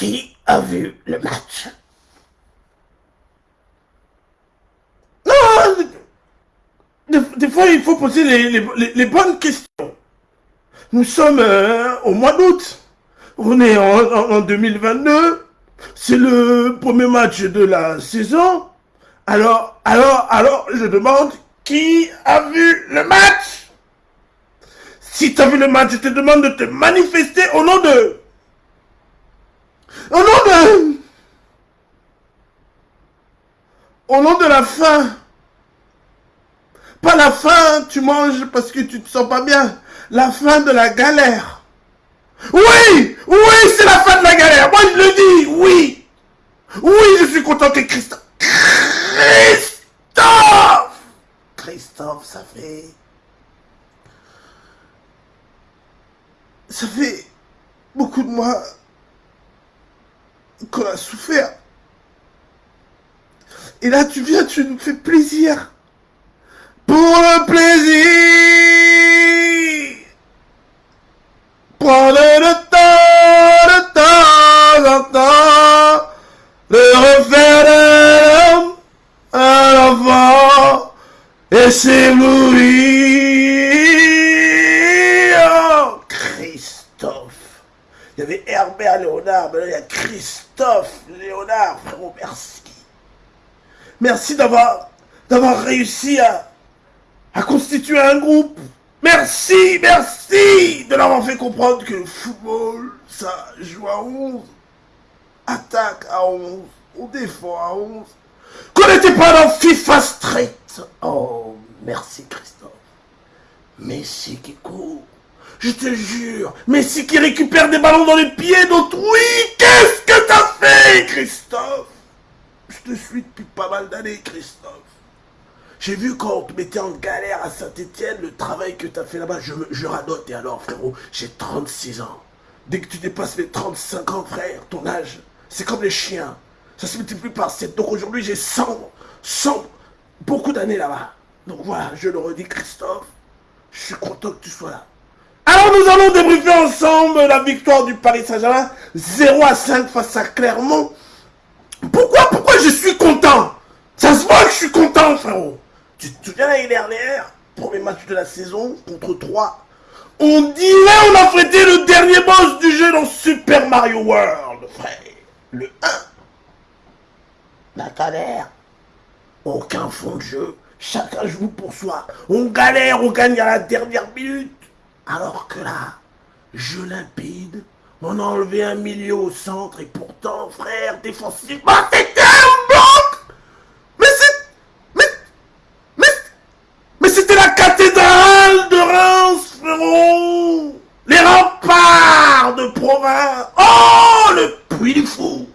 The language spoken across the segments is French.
qui a vu le match? Non, des, fois, il faut poser les, bonnes questions. Nous sommes euh, au mois d'août. On est en 2022. C'est le premier match de la saison. Alors, alors, alors, je demande qui a vu le match? Si tu as vu le match, je te demande de te manifester au nom de... Au nom de... Au nom de la faim. Pas la faim, tu manges parce que tu te sens pas bien. La fin de la galère. Oui, oui, c'est la fin de la galère. Moi, je le dis, oui. Oui, je suis content que Christophe... Christophe Christophe, ça fait... Ça fait beaucoup de mois qu'on a souffert. Et là, tu viens, tu nous fais plaisir. Pour le plaisir Prendre le temps, le temps en temps, de refaire l'homme à l'enfant et s'éblouir. Oh, Christophe. Il y avait Herbert Léonard, mais là il y a Christophe Merci. Merci d'avoir réussi à, constituer un groupe. Merci, merci de leur avoir fait comprendre que le football, ça joue à 11, attaque à 11, on défend à 11, qu'on n'était pas dans FIFA Street. Oh, merci Christophe. Messi qui court, je te jure, Messi qui récupère des ballons dans les pieds d'autres. Oui, qu'est-ce que t'as fait, Christophe? Je te suis depuis pas mal d'années, Christophe. J'ai vu quand on te mettait en galère à Saint-Etienne, le travail que tu as fait là-bas, je, je radote. Et alors, frérot, j'ai 36 ans. Dès que tu dépasses les 35 ans, frère, ton âge, c'est comme les chiens. Ça se multiplie par 7. Donc aujourd'hui, j'ai 100, 100, beaucoup d'années là-bas. Donc voilà, je le redis, Christophe, je suis content que tu sois là. Alors nous allons débriefer ensemble la victoire du Paris Saint-Germain, 0 à 5 face à Clermont. Pourquoi, je suis content Ça se voit que je suis content, frérot. Tu te souviens l'année dernière, premier match de la saison contre 3 On dirait on a fêté le dernier boss du jeu dans Super Mario World, frère. Le 1. La galère. Aucun fond de jeu. Chacun joue pour soi. On galère, on gagne à la dernière minute. Alors que là, jeu limpide, on a enlevé un milieu au centre et pourtant, frère, défensivement, c'était un bloc Les remparts de province Oh, le puits du fou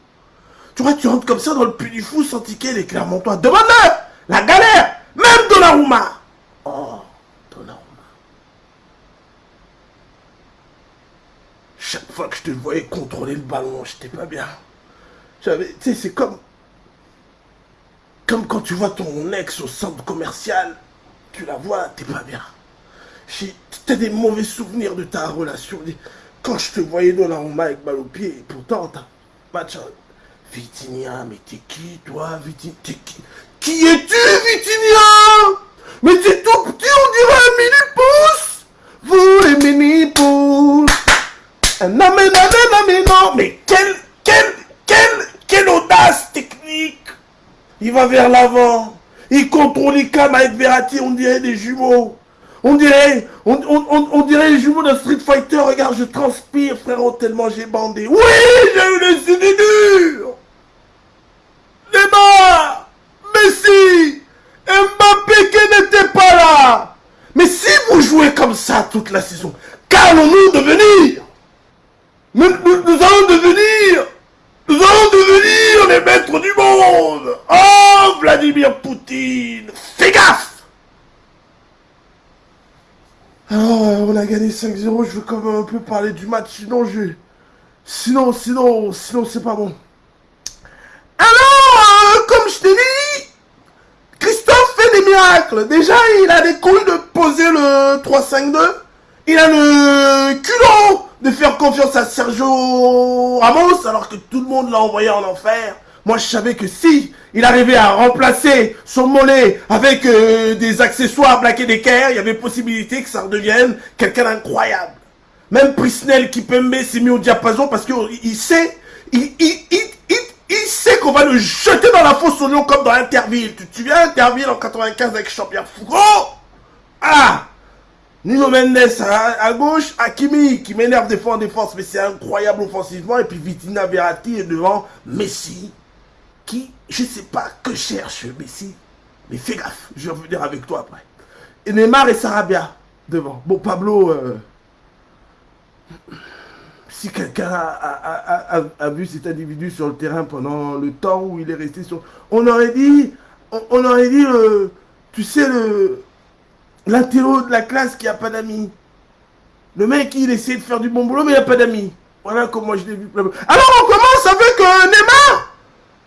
Tu vois, tu rentres comme ça dans le puits du fou sans ticket les Clermontois. Demande-le La galère Même Donnarumma Oh, Donnarumma. Chaque fois que je te voyais contrôler le ballon, j'étais pas bien. J'avais... Tu sais, c'est comme... Comme quand tu vois ton ex au centre commercial, tu la vois, t'es pas bien. T'as des mauvais souvenirs de ta relation. Quand je te voyais dans la Roma avec balle au pied, pourtant, t'as match. Vitinia, mais t'es qui, toi, Vitinia T'es qui Qui es-tu, Vitinia Mais c'est tout petit, on dirait un mini-pouce Vous, les mini-pouces mais non, mais Mais quelle, quelle, quelle, quelle audace technique Il va vers l'avant. Il contrôle les cams avec Verratti, on dirait des jumeaux. On dirait, on, dirait les jumeaux d'un Street Fighter. Regarde, je transpire, frérot, tellement j'ai bandé. Oui, j'ai eu les idées dures. Neymar, Messi, Mbappé qui n'était pas là. Mais si vous jouez comme ça toute la saison, qu'allons-nous devenir nous, nous allons devenir, nous allons devenir les maîtres du monde. Oh, Vladimir Poutine, fais gaffe alors, euh, on a gagné 5-0, je veux quand même un peu parler du match, sinon je... Sinon, sinon, sinon c'est pas bon. Alors, euh, comme je t'ai dit, Christophe fait des miracles. Déjà, il a des couilles de poser le 3-5-2. Il a le culot de faire confiance à Sergio Ramos alors que tout le monde l'a envoyé en enfer. Moi, je savais que si il arrivait à remplacer son mollet avec euh, des accessoires Black Decker, il y avait possibilité que ça redevienne quelqu'un d'incroyable. Même Prisnel Kipembe s'est mis au diapason parce qu'il sait, il, sait qu'on va le jeter dans la fosse au lion comme dans Interville. Tu te souviens Interville en 95 avec Champion Foucault? Ah Nino Mendes à, gauche, Hakimi qui m'énerve des fois en défense, mais c'est incroyable offensivement. Et puis Vitina Verratti est devant Messi, qui, je sais pas que cherche Messi, mais fais gaffe, je vais revenir avec toi après. Et Neymar et Sarabia devant. Bon, Pablo, euh, si quelqu'un a, vu cet individu sur le terrain pendant le temps où il est resté sur... On aurait dit, on, aurait dit, euh, tu sais, le l'intello de la classe qui a pas d'amis. Le mec, il essaie de faire du bon boulot, mais il a pas d'amis. Voilà comment je l'ai vu. Alors, on commence avec euh, Neymar.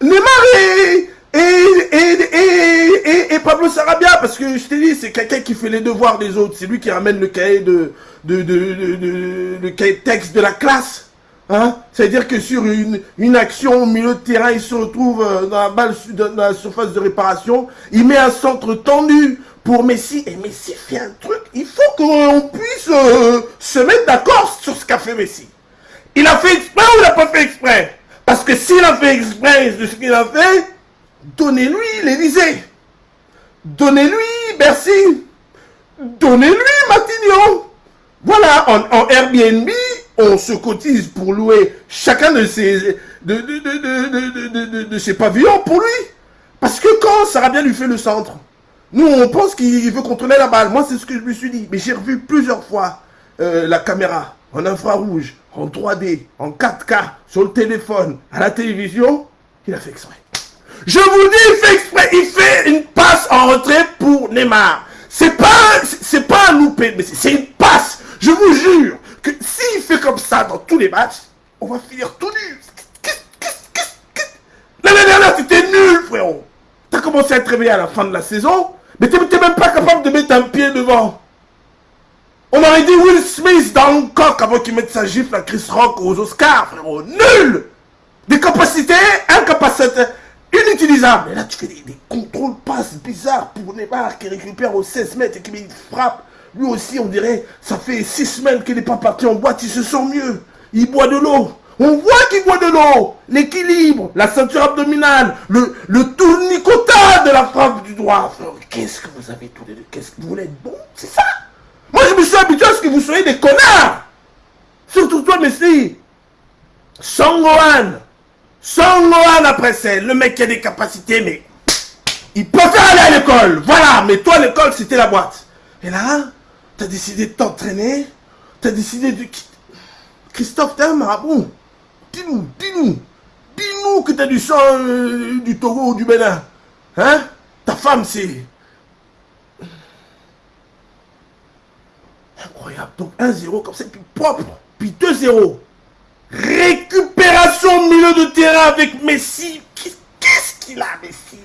Neymar et, et, et, Pablo Sarabia, parce que je t'ai dit, c'est quelqu'un qui fait les devoirs des autres. C'est lui qui ramène le cahier de, de, de, de, cahier texte de la classe. Hein C'est-à-dire que sur une, une action au milieu de terrain, il se retrouve euh, dans la, balle, dans la surface de réparation. Il met un centre tendu pour Messi. Et Messi fait un truc. Il faut qu'on puisse euh, se mettre d'accord sur ce qu'a fait Messi. Il a fait exprès ou il n'a pas fait exprès? Parce que s'il a fait exprès de ce qu'il a fait, donnez-lui l'Élysée. Donnez-lui Bercy. Donnez-lui Matignon. Voilà, en, Airbnb, on se cotise pour louer chacun de ses, de, de, de, ses pavillons pour lui. Parce que quand bien lui fait le centre, nous, on pense qu'il veut contrôler la balle. Moi, c'est ce que je me suis dit. Mais j'ai revu plusieurs fois euh, la caméra en infrarouge, en 3D, en 4K, sur le téléphone, à la télévision. Il a fait exprès. Je vous dis, il fait exprès. Il fait une passe en retrait pour Neymar. C'est pas, c'est pas un loupé, mais c'est une passe. Je vous jure que s'il fait comme ça dans tous les matchs, on va finir tout nu. L'année dernière, c'était nul, frérot. T'as commencé à te réveiller à la fin de la saison. Mais t'es même pas capable de mettre un pied devant. On aurait dit Will Smith dans le coq avant qu'il mette sa gifle à Chris Rock aux Oscars, frérot. Nul Des capacités incapacités, inutilisables. Et là, tu fais des, contrôles passes bizarres pour Neymar qui récupère aux 16 mètres et qui une frappe. Lui aussi, on dirait, ça fait 6 semaines qu'il n'est pas parti en boîte, il se sent mieux. Il boit de l'eau. On voit qu'il boit de l'eau, l'équilibre, la ceinture abdominale, le, le de la frappe du droit. Qu'est-ce que vous avez tous les deux? Qu'est-ce que vous voulez être bon? C'est ça Moi, je me suis habitué à ce que vous soyez des connards. Surtout toi, Messi. Sangohan. Sangohan après c'est le mec qui a des capacités, mais il faire aller à l'école. Voilà, mais toi, l'école, c'était la boîte. Et là, tu as décidé de t'entraîner. Tu as décidé de... Christophe, t'es un marabout. Dis-nous, dis-nous, dis-nous que tu as du sang euh, du Togo ou du Bénin. Hein? Ta femme, c'est... Incroyable. Donc 1-0 comme ça, puis propre. Puis 2-0. Récupération au milieu de terrain avec Messi. Qu'est-ce qu'il a, Messi?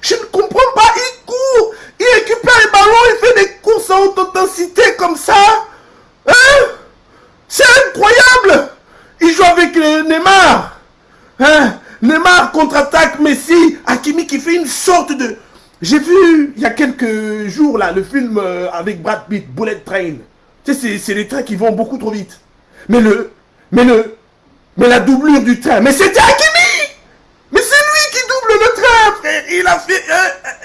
Je ne comprends pas. Il court. Il récupère les ballons. Il fait des courses à haute intensité comme ça. Hein? C'est incroyable. Il joue avec Neymar. Hein? Neymar contre-attaque Messi. Hakimi qui fait une sorte de... J'ai vu il y a quelques jours là le film euh, avec Brad Pitt, Bullet Train. Tu sais, c'est les trains qui vont beaucoup trop vite. Mais le... Mais le... Mais la doublure du train. Mais c'était Hakimi Mais c'est lui qui double le train, Il a fait,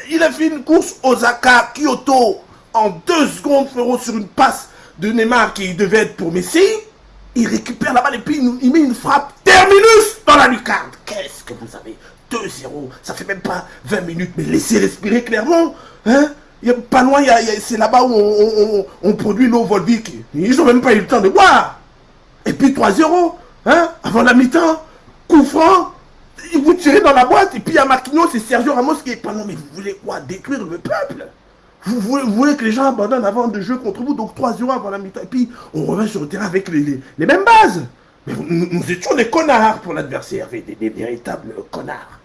il a fait une course Osaka, Kyoto, en deux secondes, frérot, sur une passe de Neymar qui devait être pour Messi. Il récupère la balle et puis il met une frappe terminus dans la lucarne. Qu'est-ce que vous avez? 2-0, ça fait même pas 20 minutes, mais laissez respirer clairement. Hein il pas loin, c'est là-bas où on, produit l'eau Volvic. Ils n'ont même pas eu le temps de boire. Et puis 3-0, hein, avant la mi-temps, coup franc, vous tirez dans la boîte, et puis a Marquinhos, c'est Sergio Ramos qui est pas non, mais vous voulez quoi? Détruire le peuple? Vous voulez, que les gens abandonnent avant de jouer contre vous, donc 3 0 avant la mi-temps. Et puis, on revient sur le terrain avec les, mêmes bases. Mais nous, étions des connards pour l'adversaire, des, véritables connards.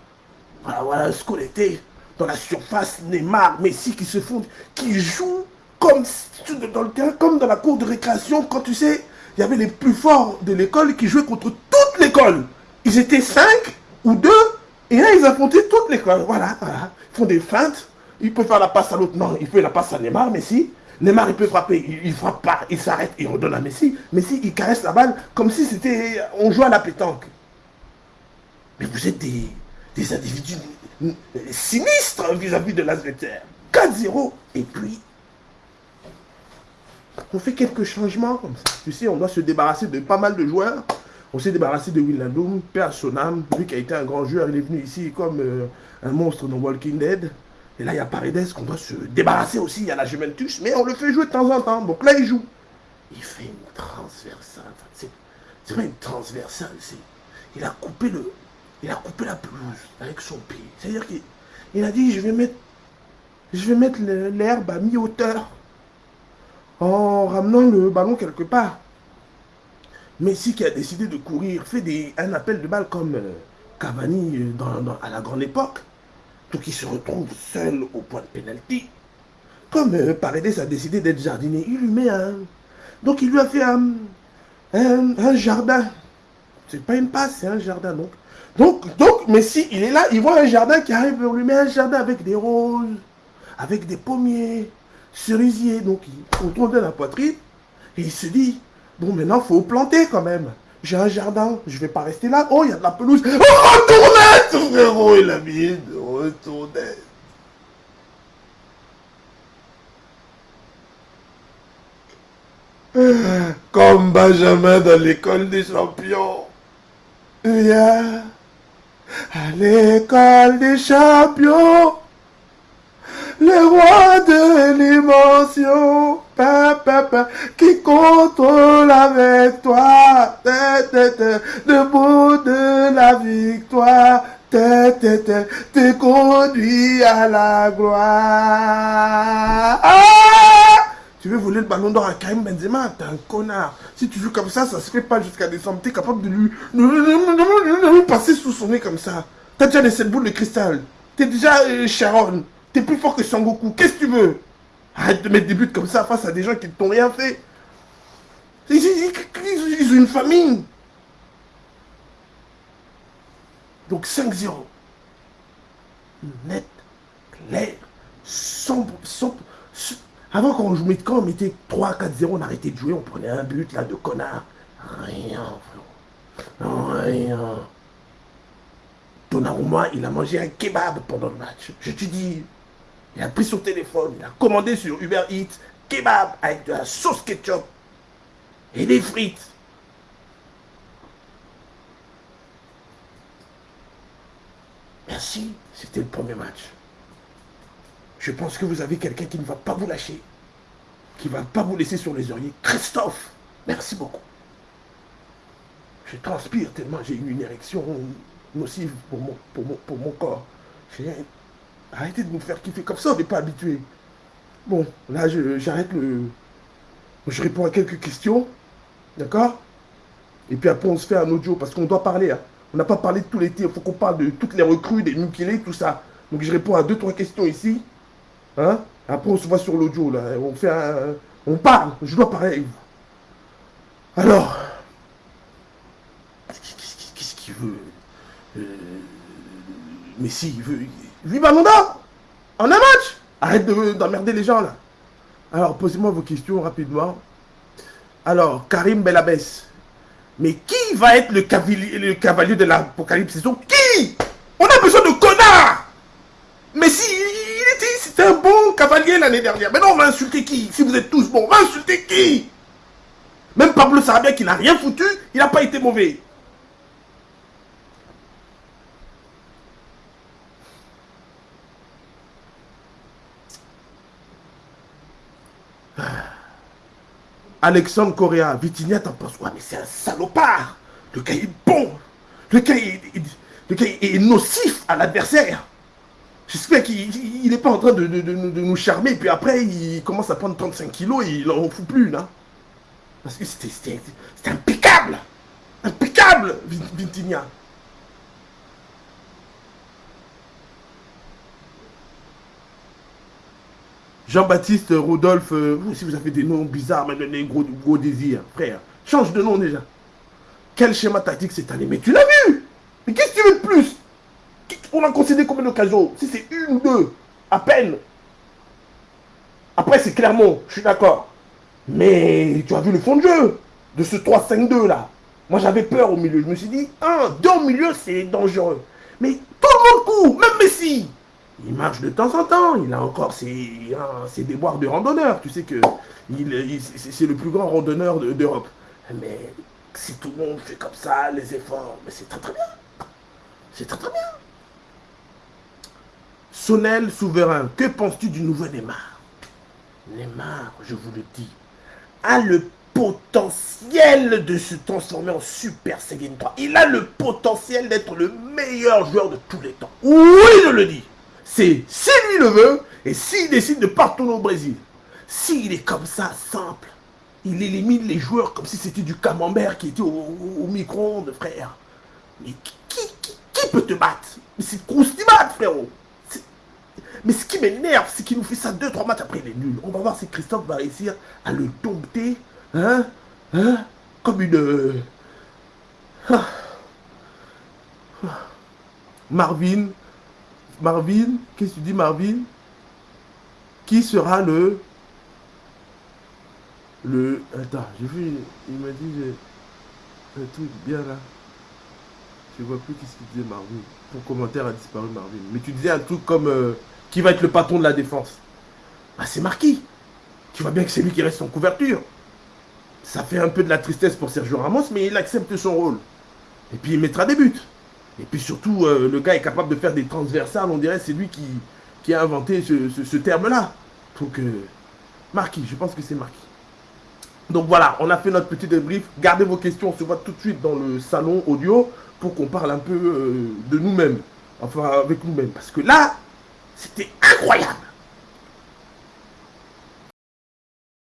Voilà, voilà ce qu'on était dans la surface. Neymar, Messi qui se font, qui jouent comme dans le terrain, comme dans la cour de récréation, quand tu sais, il y avait les plus forts de l'école qui jouaient contre toute l'école. Ils étaient cinq ou deux, et là, ils affrontaient toute l'école. Voilà, voilà. Ils font des feintes. Il peut faire la passe à l'autre. Non, il fait la passe à Neymar, Messi. Neymar, il peut frapper. Il, ne frappe pas. Il s'arrête. Il redonne à Messi. Messi, il caresse la balle comme si c'était... On jouait à la pétanque. Mais vous êtes des individus sinistres vis-à-vis de l'Azveter. 4-0. Et puis, on fait quelques changements comme ça. Tu sais, on doit se débarrasser de pas mal de joueurs. On s'est débarrassé de Willandum, Père Sonam, lui qui a été un grand joueur, il est venu ici comme euh, un monstre dans Walking Dead. Et là, il y a Paredes qu'on doit se débarrasser aussi, il y a la Juventus, mais on le fait jouer de temps en temps. Donc là, il joue. Il fait une transversale. C'est pas une transversale, c'est... Il a coupé le... Il a coupé la pelouse avec son pied. C'est-à-dire qu'il a dit, je vais mettre... Je vais mettre l'herbe à mi-hauteur en ramenant le ballon quelque part. Messi qui a décidé de courir fait un appel de balle comme euh, Cavani euh, dans, à la grande époque. Donc il se retrouve seul au point de pénalty. Comme euh, Paredes a décidé d'être jardinier, il lui met un... Donc il lui a fait un, un, jardin. C'est pas une passe, c'est un jardin. Donc, donc, donc Messi, il est là, il voit un jardin qui arrive, on lui met un jardin avec des roses, avec des pommiers, cerisier. Donc il contrôle la poitrine et il se dit, bon maintenant il faut planter quand même. J'ai un jardin, je vais pas rester là. Oh, il y a de la pelouse. Oh, retournette, frérot, il a mis de retournette. Comme Benjamin dans l'école des champions. Viens à l'école des champions le roi de l'émotion, qui contrôle avec toi, debout de la victoire, te conduit à la gloire. Ah! Tu veux voler le ballon d'or à Karim Benzema T'es un connard. Si tu joues comme ça, ça se fait pas jusqu'à décembre. T'es capable de lui, passer sous son nez comme ça. T'as déjà les 7 boules de cristal. T'es déjà euh, Sharon. T'es plus fort que Sangoku. Qu'est-ce que tu veux? Arrête de mettre des buts comme ça face à des gens qui ne t'ont rien fait. Ils, ont une famille. Donc 5-0. Net, clair, sombre, sombre. Avant quand on jouait quand on mettait 3-4-0, on arrêtait de jouer, on prenait un but là de connard. Rien, frérot. Rien. Donnarumma, il a mangé un kebab pendant le match. Je te dis, il a pris son téléphone, il a commandé sur Uber Eats kebab avec de la sauce ketchup et des frites. Merci, c'était le premier match. Je pense que vous avez quelqu'un qui ne va pas vous lâcher, qui ne va pas vous laisser sur les oreillers. Christophe, merci beaucoup. Je transpire tellement j'ai eu une érection nocive pour mon, pour mon, pour mon corps. Arrêtez de nous faire kiffer comme ça, on n'est pas habitué. Bon, là, j'arrête le... Je réponds à quelques questions, d'accord? Et puis après, on se fait un audio, parce qu'on doit parler. Hein. On n'a pas parlé de tout l'été, il faut qu'on parle de toutes les recrues, des nucléaires, tout ça. Donc je réponds à deux, trois questions ici. Hein? Après, on se voit sur l'audio, là. On fait un... On parle, je dois parler avec vous. Alors... Qu'est-ce qu'il veut? Euh... Mais si, il veut... 8 ballons d'or en un match Arrête d'emmerder les gens là. Alors, posez-moi vos questions rapidement. Alors, Karim Belabès. Mais qui va être le cavalier, le cavalier de l'apocalypse saison? Qui? On a besoin de connards Mais si, cavalier l'année dernière. Maintenant, on va insulter qui? Si vous êtes tous bons, on va insulter qui? Même Pablo Sarabia qui n'a rien foutu, il n'a pas été mauvais. Alexandre Correa, Vitinia, t'en penses quoi? Mais c'est un salopard. Le gars est bon. Le gars est, nocif à l'adversaire J'espère qu'il n'est pas en train de, nous charmer, puis après, il commence à prendre 35 kilos et il n'en fout plus, là. Parce que c'était impeccable Impeccable, Vitinia Jean-Baptiste Rodolphe, vous aussi vous avez des noms bizarres, mais des gros, gros désirs, frère. Change de nom déjà. Quel schéma tactique cette année? Mais tu l'as vu Mais qu'est-ce que tu veux de plus? On a concédé combien d'occasions? Si c'est une deux, à peine. Après, c'est clairement, je suis d'accord. Mais tu as vu le fond de jeu de ce 3-5-2 là. Moi, j'avais peur au milieu. Je me suis dit, un, deux au milieu, c'est dangereux. Mais tout le monde même Messi. Il marche de temps en temps. Il a encore ses, hein, ses déboires de randonneur. Tu sais que il, c'est le plus grand randonneur d'Europe. Mais si tout le monde fait comme ça, les efforts, mais c'est très très bien. C'est très très bien. Sonnel souverain, que penses-tu du nouveau Neymar? Neymar, je vous le dis, a le potentiel de se transformer en Super Saiyan 3. Il a le potentiel d'être le meilleur joueur de tous les temps. Oui, je le dis. C'est si lui le veut et s'il décide de partir au Brésil. S'il est comme ça, simple, il élimine les joueurs comme si c'était du camembert qui était au, micro-ondes, frère. Mais qui, peut te battre? C'est Kroustibat, frérot. Mais ce qui m'énerve, c'est qu'il nous fait ça 2-3 matchs après, il est nul. On va voir si Christophe va réussir à le dompter, hein, hein, comme une... Euh, ah. Marvin, Marvin, qu'est-ce que tu dis Marvin? Qui sera le le... Attends, j'ai vu, il m'a dit un truc bien là. Je vois plus qu'est-ce qu'il disait Marvin. Ton commentaire a disparu Marvin. Mais tu disais un truc comme euh, qui va être le patron de la défense? Ah c'est Marquis. Tu vois bien que c'est lui qui reste en couverture. Ça fait un peu de la tristesse pour Sergio Ramos, mais il accepte son rôle. Et puis il mettra des buts. Et puis surtout, euh, le gars est capable de faire des transversales. On dirait c'est lui qui, qui a inventé ce, terme-là. Donc, euh, Marquis, je pense que c'est Marquis. Donc voilà, on a fait notre petit débrief. Gardez vos questions, on se voit tout de suite dans le salon audio pour qu'on parle un peu euh, de nous-mêmes. Enfin, avec nous-mêmes. Parce que là, c'était incroyable.